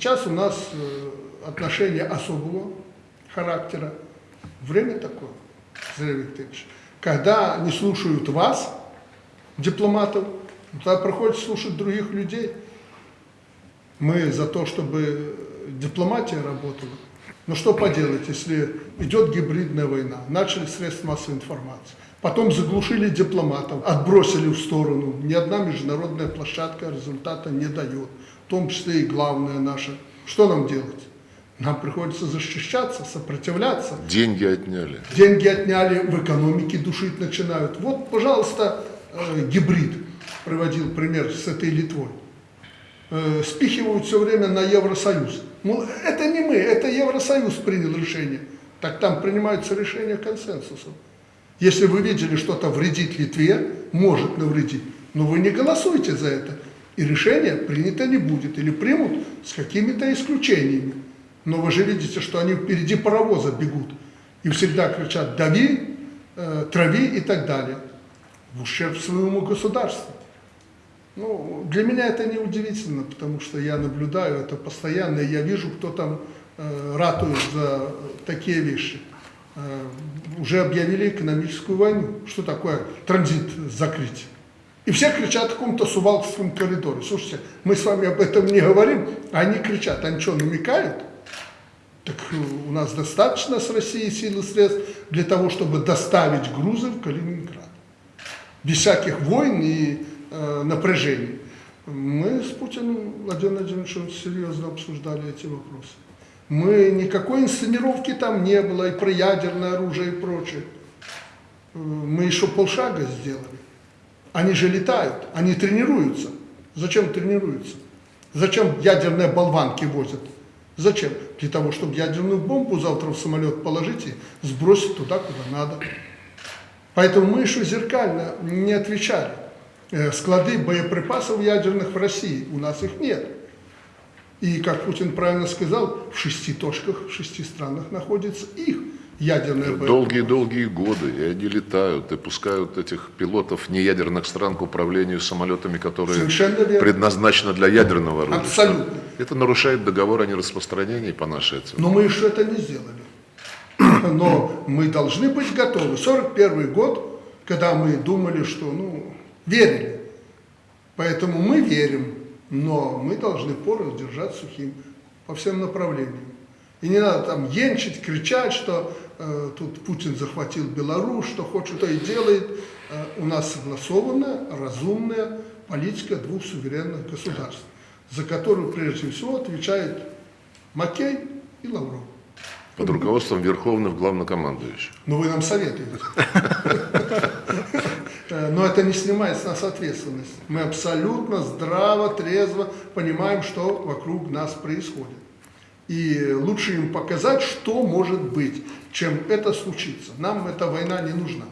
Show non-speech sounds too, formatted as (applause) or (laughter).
сейчас у нас э, отношения особого характера. Время такое, Зря Викторович. Когда не слушают вас, дипломатов, тогда приходится слушать других людей. Мы за то, чтобы дипломатия работала. Но что поделать, если идет гибридная война, начали средства массовой информации, потом заглушили дипломатов, отбросили в сторону, ни одна международная площадка результата не дает, том числе и главная наша. Что нам делать? Нам приходится защищаться, сопротивляться. Деньги отняли. Деньги отняли, в экономике душить начинают. Вот, пожалуйста, э, гибрид приводил пример с этой Литвой. Э, спихивают все время на Евросоюз. Ну, это не мы, это Евросоюз принял решение. Так там принимаются решения консенсусом. Если вы видели, что-то вредит Литве, может навредить, но вы не голосуйте за это. И решение принято не будет. Или примут с какими-то исключениями. Но вы же видите, что они впереди паровоза бегут. И всегда кричат «дави», э, «трави» и так далее. В ущерб своему государству. Ну, для меня это не удивительно, потому что я наблюдаю это постоянно, и я вижу, кто там э, ратует за такие вещи. Э, уже объявили экономическую войну. Что такое транзит закрыть? И все кричат о каком-то сувалкском коридоре. Слушайте, мы с вами об этом не говорим, а они кричат. Они что, намекают? Так э, у нас достаточно с Россией сил и средств для того, чтобы доставить грузы в Калининград. Без всяких войн и э, напряжений. Мы с Путиным, Владимиром Владимировичем, серьезно обсуждали эти вопросы. Мы, никакой инсценировки там не было, и про ядерное оружие и прочее. Э, Мы еще полшага сделали. Они же летают, они тренируются. Зачем тренируются? Зачем ядерные болванки возят? Зачем? Для того, чтобы ядерную бомбу завтра в самолет положить и сбросить туда, куда надо. Поэтому мы еще зеркально не отвечали. Э, Склады боеприпасов ядерных в России, у нас их нет. И, как Путин правильно сказал, в шести точках, в шести странах находится их боеприпасы. Долгие-долгие годы, и они летают, и пускают этих пилотов неядерных стран к управлению самолетами, которые предназначены для ядерного оружия. Абсолютно. Это нарушает договор о нераспространении по нашей оценке. Но мы еще это не сделали. (clears throat) Но мы должны быть готовы. 41 год, когда мы думали, что, ну, верили. Поэтому мы верим, но мы должны порох держать сухим по всем направлениям. И не надо там енчить, кричать, что тут Путин захватил Беларусь, что хочет, то и делает. Э, у нас согласованная, разумная политика двух суверенных государств, за которую прежде всего отвечает Маккей и Лавров. Под руководством Верховного Главнокомандующего. Ну, вы нам советуете. Э, Но это не снимает с нас ответственность. Мы абсолютно здраво, трезво понимаем, что вокруг нас происходит. И лучше им показать, что может быть, чем это случится. Нам эта война не нужна.